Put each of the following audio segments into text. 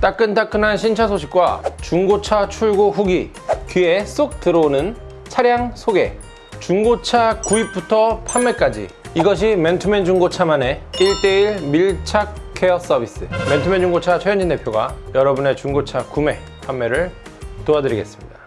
따끈따끈한 신차 소식과 중고차 출고 후기 귀에 쏙 들어오는 차량 소개. 중고차 구입부터 판매까지. 이것이 맨투맨 중고차만의 1대1 밀착 케어 서비스. 맨투맨 중고차 최현진 대표가 여러분의 중고차 구매, 판매를 도와드리겠습니다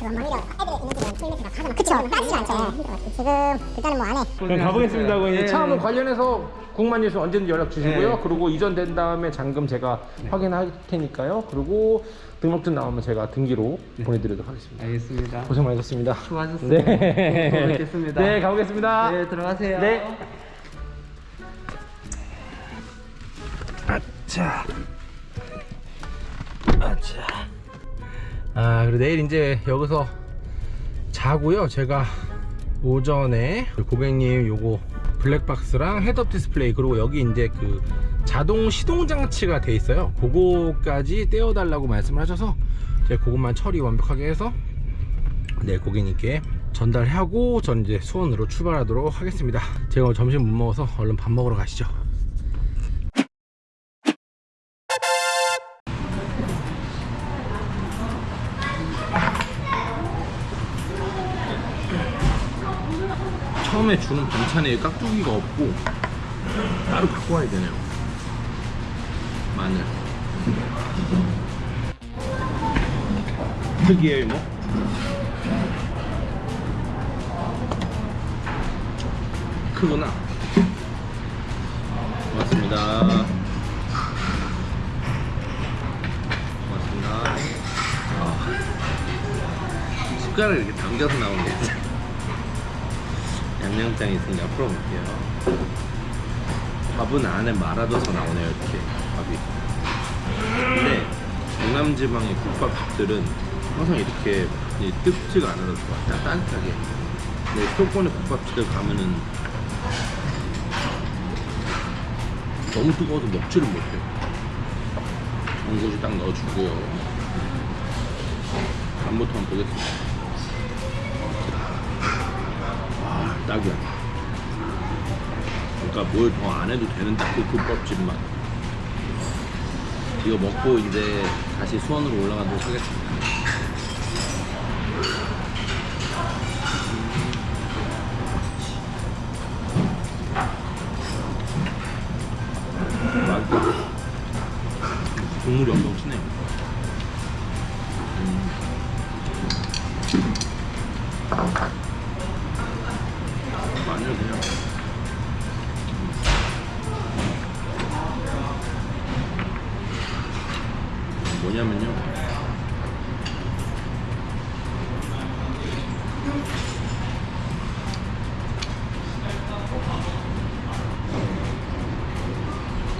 있는 집은 그쵸 따지지 않죠. 지금 일단은 뭐 그럼 가보겠습니다 고객님 예, 차뭐 예. 관련해서 궁금한 일 언제든지 연락 주시고요 예. 그리고 이전된 다음에 잔금 제가 확인할 테니까요 그리고 등록증 나오면 제가 등기로 보내드리도록 하겠습니다 알겠습니다. 고생 많으셨습니다 수고하셨습니다. 네. 또 뵙겠습니다. 네 가보겠습니다 네, 들어가세요. 네. 아차. 아차. 아, 그리고 내일 이제 여기서 자고요. 제가 오전에 고객님 요거 블랙박스랑 head-up display 그리고 여기 이제 그 자동 시동 장치가 돼 있어요. 그거까지 떼어 달라고 말씀을 하셔서 제가 그것만 처리 완벽하게 해서 네 고객님께 전달하고 전 이제 수원으로 출발하도록 하겠습니다 제가 점심 못 먹어서 얼른 밥 먹으러 가시죠 처음에 주는 반찬에 깍두기가 없고 따로 갖고 와야 되네요. 마늘. 특이해요 뭐 크구나. 고맙습니다. 고맙습니다. 아, 숟가락을 이렇게 당겨서 나오는 게 양념장이 있으니 앞으로 볼게요. 밥은 안에 말아둬서 나오네요 이렇게. 밥이. 근데 강남지방의 국밥집들은 항상 이렇게 이 뜨겁지가 않아서 좋아. 따- 따뜻하게. 근데 수도권의 국밥집들 가면은 너무 뜨거워서 먹지를 못해 요 전고지 딱 넣어주고요 간부터 한번 보겠습니다 딱이야. 그러니까 뭘 더 안 해도 되는 딱그 국밥집 맛 이거 먹고 이제 다시 수원으로 올라가도록 하겠습니다. 국물이 엄청 진해요 음. 뭐냐면요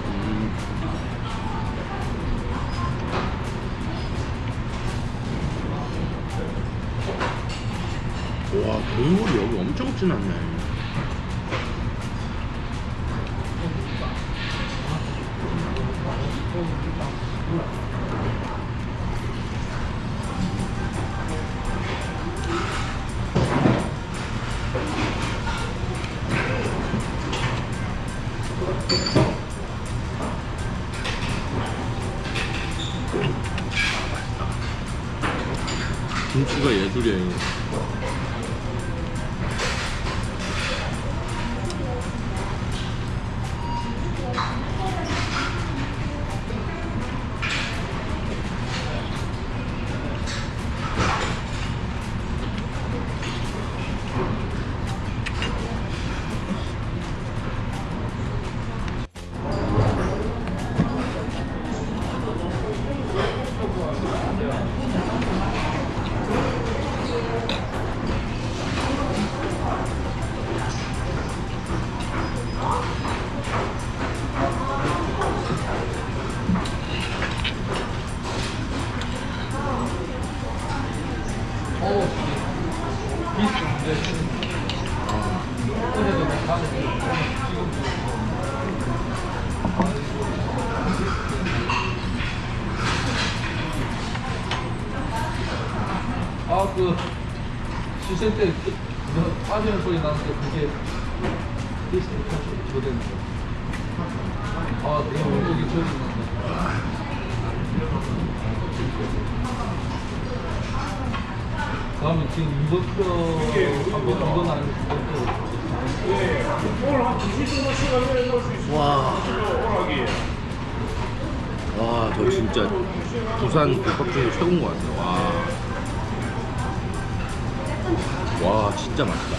음. 와 국물이 여기 엄청 진하네 김치가 예술이에요 아그 시생 때 그, 그, 빠지는 소리 나는데 그게 디스크가 조대는 거아 내가 목이 조대는 거 다음에 지금 이것도 한번 이건 아니고 이것도 와. 와, 저 진짜 부산 국밥 중에 최고인 것 같아요. 와. 와, 진짜 맛있다.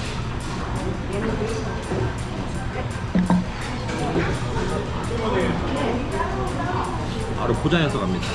바로 포장해서 갑니다.